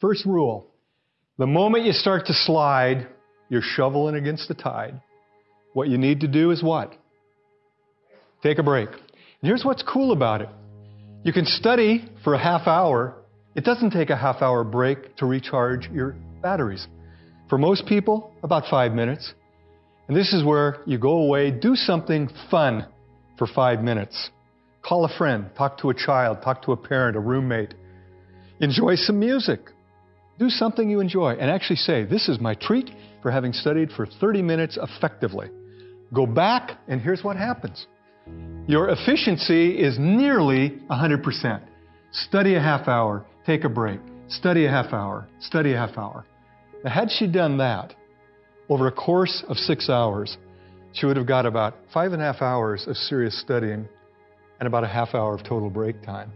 First rule the moment you start to slide, you're shoveling against the tide. What you need to do is what? Take a break. And here's what's cool about it you can study for a half hour. It doesn't take a half hour break to recharge your batteries. For most people, about five minutes. And this is where you go away, do something fun for five minutes. Call a friend, talk to a child, talk to a parent, a roommate. Enjoy some music. Do something you enjoy and actually say, This is my treat for having studied for 30 minutes effectively. Go back, and here's what happens your efficiency is nearly 100%. Study a half hour, take a break. Study a half hour, study a half hour. Now, had she done that over a course of six hours, she would have got about five and a half hours of serious studying and about a half hour of total break time.